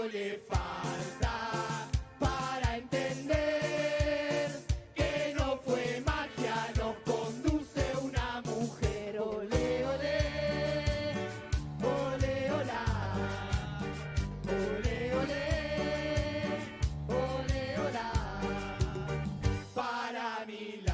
le falta para entender que no fue magia, nos conduce una mujer. Ole, ole, ole, hola. Ole, ole, ole, hola. Para mí la